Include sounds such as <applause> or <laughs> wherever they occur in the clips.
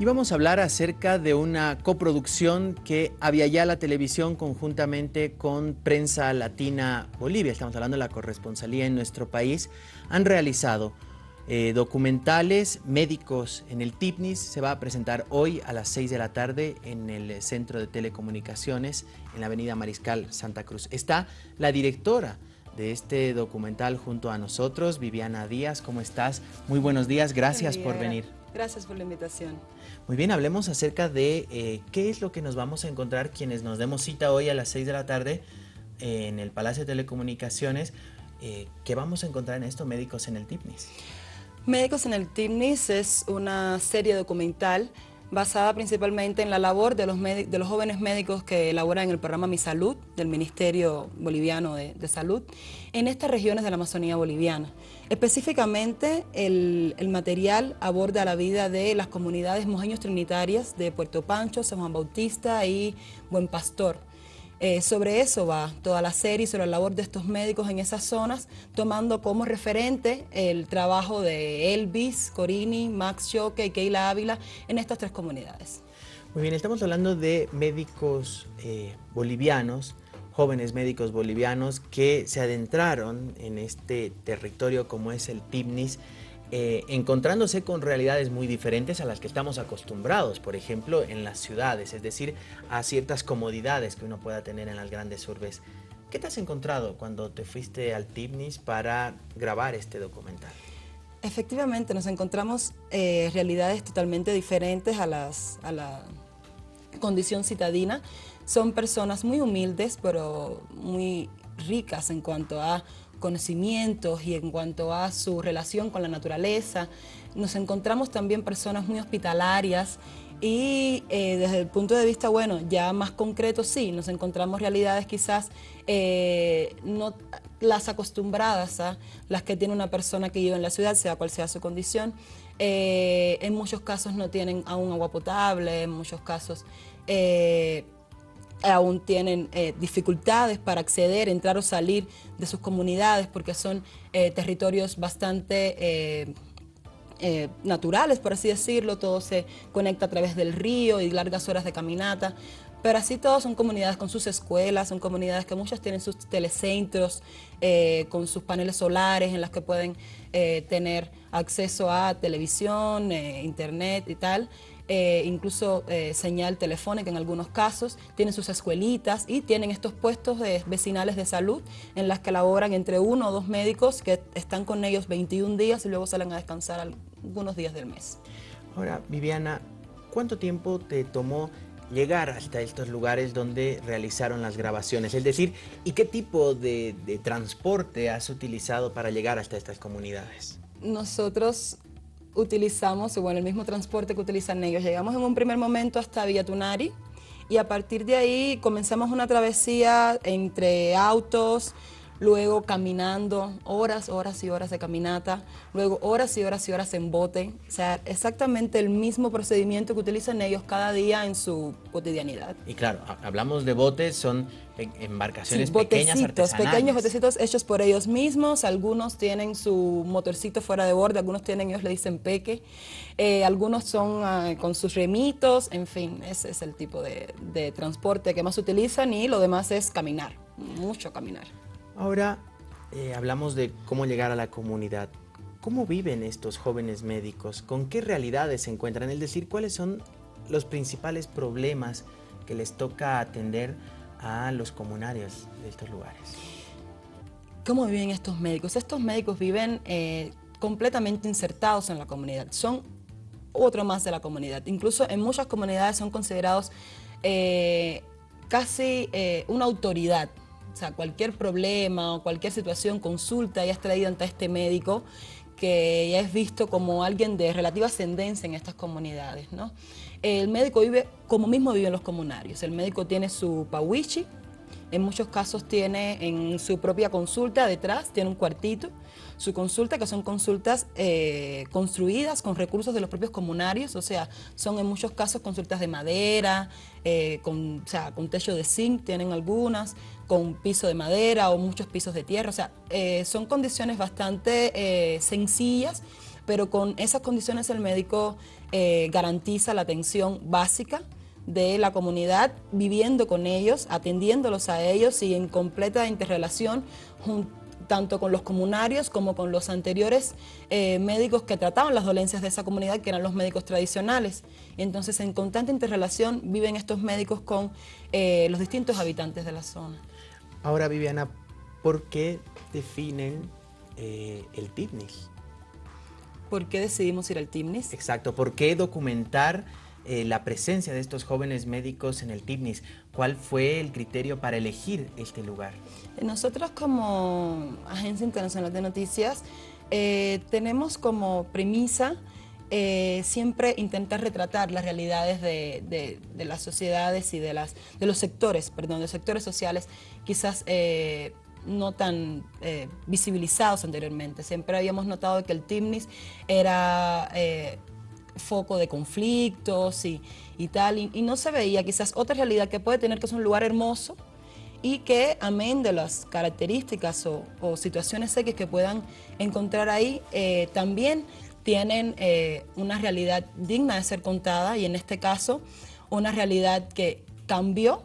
Y vamos a hablar acerca de una coproducción que había ya la televisión conjuntamente con Prensa Latina Bolivia, estamos hablando de la corresponsalía en nuestro país, han realizado eh, documentales médicos en el TIPNIS, se va a presentar hoy a las 6 de la tarde en el Centro de Telecomunicaciones en la avenida Mariscal Santa Cruz. Está la directora de este documental junto a nosotros, Viviana Díaz, ¿cómo estás? Muy buenos días, gracias por venir. Gracias por la invitación. Muy bien, hablemos acerca de eh, qué es lo que nos vamos a encontrar quienes nos demos cita hoy a las 6 de la tarde eh, en el Palacio de Telecomunicaciones. Eh, ¿Qué vamos a encontrar en esto, Médicos en el TIPNIS? Médicos en el TIPNIS es una serie documental basada principalmente en la labor de los, jóvenes médicos que elaboran el programa Mi Salud del Ministerio Boliviano de, Salud en estas regiones de la Amazonía boliviana. Específicamente el, el, material aborda la vida de las comunidades mojeños trinitarias de Puerto Pancho, San Juan Bautista y Buen Pastor eh, sobre eso va toda la serie, sobre la labor de estos médicos en esas zonas, tomando como referente el trabajo de Elvis, Corini, Max Choque y Keila Ávila en estas tres comunidades. Muy bien, estamos hablando de médicos eh, bolivianos, jóvenes médicos bolivianos que se adentraron en este territorio como es el TIPNIS, eh, encontrándose con realidades muy diferentes a las que estamos acostumbrados, por ejemplo, en las ciudades, es decir, a ciertas comodidades que uno pueda tener en las grandes urbes. ¿Qué te has encontrado cuando te fuiste al TIPNIS para grabar este documental? Efectivamente, nos encontramos eh, realidades totalmente diferentes a, las, a la condición citadina. Son personas muy humildes, pero muy ricas en cuanto a conocimientos y en cuanto a su relación con la naturaleza. Nos encontramos también personas muy hospitalarias y eh, desde el punto de vista, bueno, ya más concreto, sí, nos encontramos realidades quizás eh, no las acostumbradas a las que tiene una persona que vive en la ciudad, sea cual sea su condición. Eh, en muchos casos no tienen aún agua potable, en muchos casos aún tienen eh, dificultades para acceder, entrar o salir de sus comunidades porque son eh, territorios bastante eh, naturales, por así decirlo, todo se conecta a través del río y largas horas de caminata, pero así todos son comunidades con sus escuelas, son comunidades que muchas tienen sus telecentros, con sus paneles solares en las que pueden tener acceso a televisión, internet y tal. Eh, incluso eh, señal telefónica en algunos casos, tienen sus escuelitas y tienen estos puestos de, vecinales de salud en las que laboran entre uno o dos médicos que están con ellos 21 días y luego salen a descansar algunos días del mes. Ahora, Viviana, ¿cuánto tiempo te tomó llegar hasta estos lugares donde realizaron las grabaciones? Es decir, ¿y qué tipo de, de transporte has utilizado para llegar hasta estas comunidades? Nosotros utilizamos, bueno, el mismo transporte que utilizan ellos. Llegamos en un primer momento hasta Villatunari y a partir de ahí comenzamos una travesía entre autos, luego caminando, horas, horas y horas de caminata, luego horas y horas y horas en bote, o sea, exactamente el mismo procedimiento que utilizan ellos cada día en su cotidianidad. Y claro, hablamos de botes, son embarcaciones pequeñas artesanales. pequeños botecitos hechos por ellos mismos, algunos tienen su motorcito fuera de borde, algunos tienen, ellos le dicen peque, eh, algunos son ah, con sus remitos, en fin, ese es el tipo de, de transporte que más utilizan y lo demás es caminar, mucho caminar. Ahora eh, hablamos de cómo llegar a la comunidad. ¿Cómo viven estos jóvenes médicos? ¿Con qué realidades se encuentran? Es decir, ¿cuáles son los principales problemas que les toca atender a los comunarios de estos lugares? ¿Cómo viven estos médicos? Estos médicos viven eh, completamente insertados en la comunidad. Son otro más de la comunidad. Incluso en muchas comunidades son considerados eh, casi una autoridad o sea, cualquier problema o cualquier situación, consulta y es ante este médico que ya es visto como alguien de relativa ascendencia en estas comunidades. ¿no? El médico vive como mismo viven los comunarios. El médico tiene su pawichi, en muchos casos tiene en su propia consulta detrás, tiene un cuartito, su consulta, que son consultas eh, construidas con recursos de los propios comunarios, o sea, son en muchos casos consultas de madera, eh, con, o sea, con techo de zinc, tienen algunas, con piso de madera o muchos pisos de tierra, o sea, eh, son condiciones bastante sencillas, pero con esas condiciones el médico eh, garantiza la atención básica de la comunidad, viviendo con ellos, atendiéndolos a ellos y en completa interrelación tanto con los comunarios como con los anteriores eh, médicos que trataban las dolencias de esa comunidad, que eran los médicos tradicionales. Entonces, en constante interrelación viven estos médicos con eh, los distintos habitantes de la zona. Ahora, Viviana, ¿por qué definen eh, el TIPNIS? ¿Por qué decidimos ir al TIPNIS? Exacto, ¿por qué documentar eh, la presencia de estos jóvenes médicos en el TIPNIS. ¿Cuál fue el criterio para elegir este lugar? Nosotros como Agencia Internacional de Noticias eh, tenemos como premisa eh, siempre intentar retratar las realidades de, las sociedades y de, las, de los sectores, perdón, de los sectores sociales quizás no tan visibilizados anteriormente. Siempre habíamos notado que el TIMNIS era foco de conflictos y, tal, y, no se veía quizás otra realidad que puede tener que es un lugar hermoso y que amén de las características o, situaciones X que puedan encontrar ahí, eh, también tienen eh, una realidad digna de ser contada y en este caso una realidad que cambió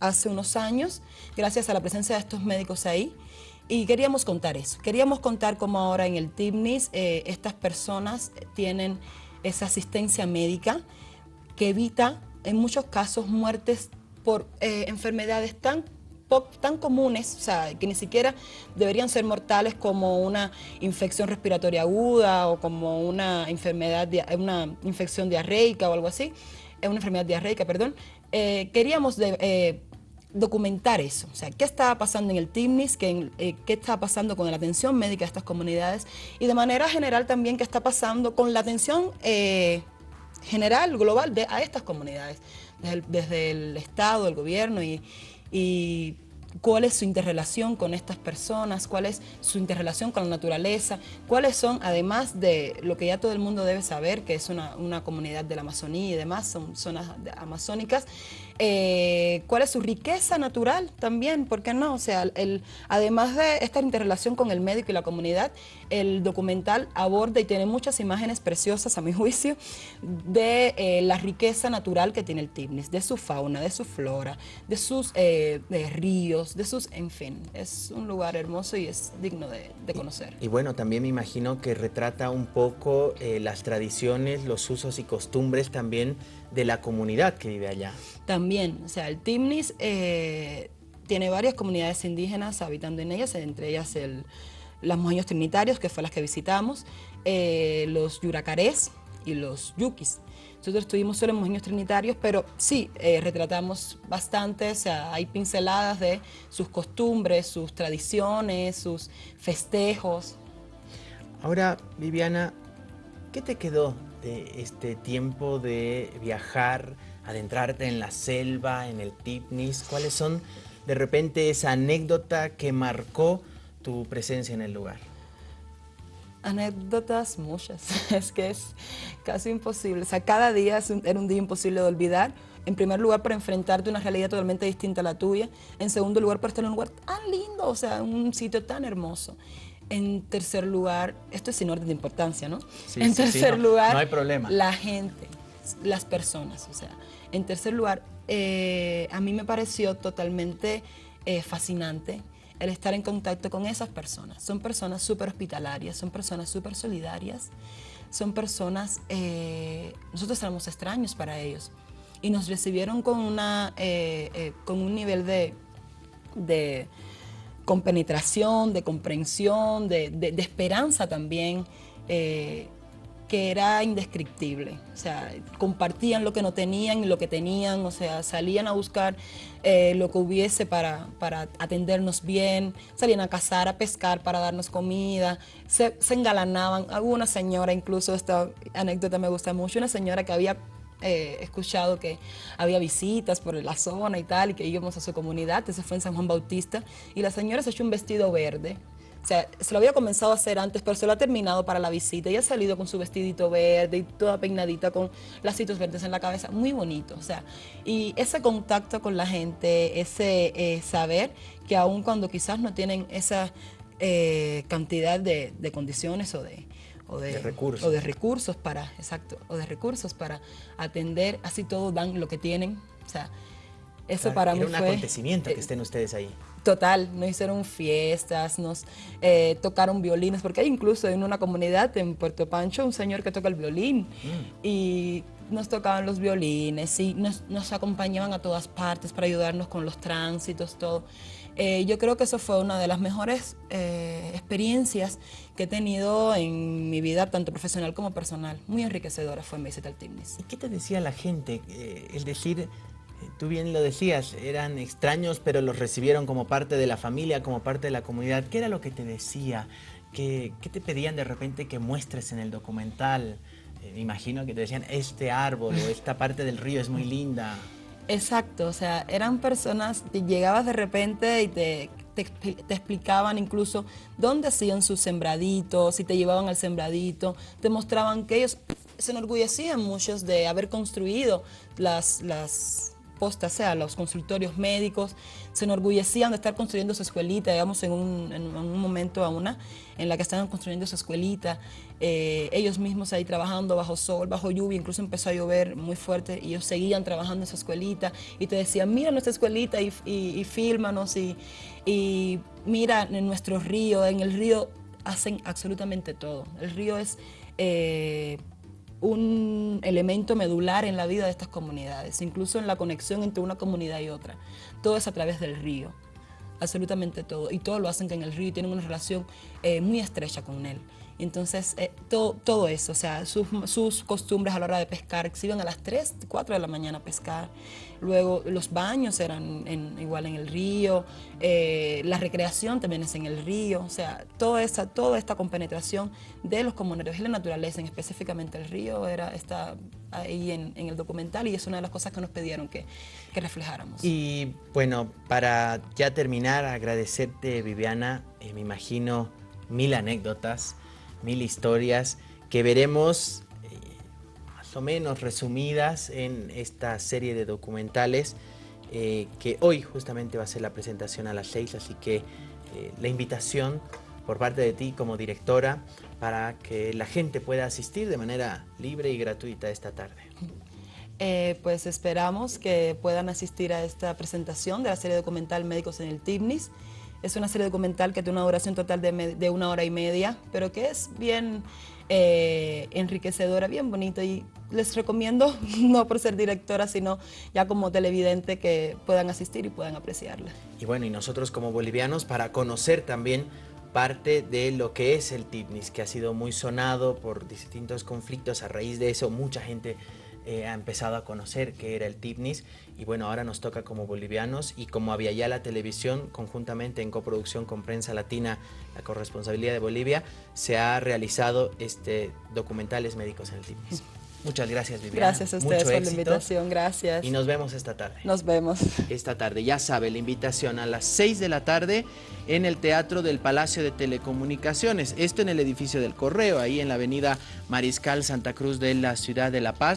hace unos años gracias a la presencia de estos médicos ahí. Y queríamos contar eso, queríamos contar cómo ahora en el TIPNIS eh, estas personas tienen esa asistencia médica que evita en muchos casos muertes por eh, enfermedades tan tan comunes, o sea, que ni siquiera deberían ser mortales como una infección respiratoria aguda o como una enfermedad, una infección diarreica o algo así, eh, una enfermedad diarreica, perdón. Eh, queríamos documentar eso, o sea, qué estaba pasando en el TIMNIS, qué, qué estaba pasando con la atención médica de estas comunidades y de manera general también qué está pasando con la atención general, global, de, a estas comunidades, desde el, Estado, el gobierno y cuál es su interrelación con estas personas, cuál es su interrelación con la naturaleza, cuáles son, además de lo que ya todo el mundo debe saber, que es una, comunidad de la Amazonía y demás, son zonas amazónicas, eh, cuál es su riqueza natural también, ¿por qué no? O sea, el, además de esta interrelación con el médico y la comunidad, el documental aborda y tiene muchas imágenes preciosas, a mi <laughs> juicio, de eh, la riqueza natural que tiene el Tignis, de su fauna, de su flora, de sus eh, ríos, de sus, en fin, es un lugar hermoso y es digno de, conocer. Y, bueno, también me imagino que retrata un poco las tradiciones, los usos y costumbres también de la comunidad que vive allá. También, o sea, el Timnis eh, tiene varias comunidades indígenas habitando en ellas, entre ellas el, las mojeños trinitarios, que fue las que visitamos, eh, los yuracarés y los yuquis. Nosotros estuvimos solo en mojeños trinitarios, pero sí, eh, retratamos bastante, o sea, hay pinceladas de sus costumbres, sus tradiciones, sus festejos. Ahora, Viviana, ¿qué te quedó este tiempo de viajar, adentrarte en la selva, en el Tipnis? ¿Cuáles son de repente esa anécdota que marcó tu presencia en el lugar? Anécdotas muchas, <laughs> es que es casi imposible. O sea, cada día era un día imposible de olvidar. En primer lugar, para enfrentarte a una realidad totalmente distinta a la tuya. En segundo lugar, para estar en un lugar tan lindo, o sea, un sitio tan hermoso. En tercer lugar, esto es sin orden de importancia, ¿no? en tercer lugar, no hay problema. la gente, las personas. O sea, en tercer lugar, eh, a mí me pareció totalmente eh, fascinante el estar en contacto con esas personas. Son personas súper hospitalarias, son personas súper solidarias, son personas, eh, nosotros éramos extraños para ellos y nos recibieron con, una, con un nivel de con penetración, de comprensión, de, esperanza también, eh, que era indescriptible. O sea, compartían lo que no tenían y lo que tenían, o sea, salían a buscar eh, lo que hubiese para, para, atendernos bien, salían a cazar, a pescar para darnos comida, se, se engalanaban. Alguna señora, incluso esta anécdota me gusta mucho, una señora que había eh, escuchado que había visitas por la zona y tal, y que íbamos a su comunidad, ese fue en San Juan Bautista, y la señora se echó un vestido verde. O sea, se lo había comenzado a hacer antes, pero se lo ha terminado para la visita. y ha salido con su vestidito verde y toda peinadita con lacitos verdes en la cabeza. Muy bonito. O sea, y ese contacto con la gente, ese eh, saber que aun cuando quizás no tienen esa eh, cantidad de, condiciones o de, o de, recursos. o de recursos para, exacto, o de recursos para atender, así todo dan lo que tienen, o sea, eso para Era mí un fue... acontecimiento que eh, estén ustedes ahí. Total, nos hicieron fiestas, nos eh, tocaron violines, porque hay incluso en una comunidad en Puerto Pancho un señor que toca el violín Mm. y nos tocaban los violines y nos, nos acompañaban a todas partes para ayudarnos con los tránsitos, todo. Eh, yo creo que eso fue una de las mejores eh, experiencias que he tenido en mi vida, tanto profesional como personal. Muy enriquecedora fue mi visita al Timnis. ¿Y qué te decía la gente? Eh, el decir, eh, tú bien lo decías, eran extraños, pero los recibieron como parte de la familia, como parte de la comunidad. ¿Qué era lo que te decía? ¿Qué, qué te pedían de repente que muestres en el documental? Eh, me imagino que te decían, este árbol o esta parte del río es muy linda. Exacto, o sea, eran personas que llegabas de repente y te, te, te explicaban incluso dónde hacían sus sembraditos, si te llevaban al sembradito, te mostraban que ellos se enorgullecían muchos de haber construido las, las o sea, los consultorios médicos, se enorgullecían de estar construyendo su escuelita, digamos, en un, en un momento a una, en la que estaban construyendo su escuelita, eh, ellos mismos ahí trabajando bajo sol, bajo lluvia, incluso empezó a llover muy fuerte y ellos seguían trabajando en su escuelita y te decían, mira nuestra escuelita y, y, y fílmanos y, y mira en nuestro río, en el río hacen absolutamente todo. El río es eh, un elemento medular en la vida de estas comunidades, incluso en la conexión entre una comunidad y otra. Todo es a través del río, absolutamente todo. Y todo lo hacen en el río y tienen una relación eh, muy estrecha con él. Entonces, eh, todo, eso, o sea, sus, sus costumbres a la hora de pescar, se iban a las 3, 4 de la mañana a pescar. Luego, los baños eran en- igual en el río, eh, la recreación también es en el río, o sea, toda esta, toda esta compenetración de los comuneros y la naturaleza, en específicamente el río, era, está ahí en, en el documental y es una de las cosas que nos pidieron que, que reflejáramos. Y bueno, para ya terminar, agradecerte, Viviana, eh, me imagino mil anécdotas, mil historias que veremos eh, más o menos resumidas en esta serie de documentales eh, que hoy justamente va a ser la presentación a las seis, así que eh, la invitación por parte de ti como directora para que la gente pueda asistir de manera libre y gratuita esta tarde. Pues esperamos que puedan asistir a esta presentación de la serie documental Médicos en el TIPNIS. Es una serie documental que tiene una duración total de, de una hora y media, pero que es bien eh, enriquecedora, bien bonita y les recomiendo, <laughs> no por ser directora, sino ya como televidente, que puedan asistir y puedan apreciarla. Y bueno, y nosotros como bolivianos para conocer también parte de lo que es el TIPNIS, que ha sido muy sonado por distintos conflictos. A raíz de eso, mucha gente eh, ha empezado a conocer qué era el TIPNIS. Y bueno, ahora nos toca como bolivianos y como había ya la televisión, conjuntamente en coproducción con Prensa Latina, la corresponsabilidad de Bolivia, se ha realizado este documentales médicos en el TIPNIS. <laughs> Muchas gracias, Viviana. Gracias a ustedes Mucho por la invitación, gracias. Y nos vemos esta tarde Nos vemos. esta tarde. Ya sabe, la invitación a las 6 de la tarde en el Teatro del Palacio de Telecomunicaciones. Esto en el edificio del Correo, ahí en la avenida Mariscal Santa Cruz de la ciudad de La Paz.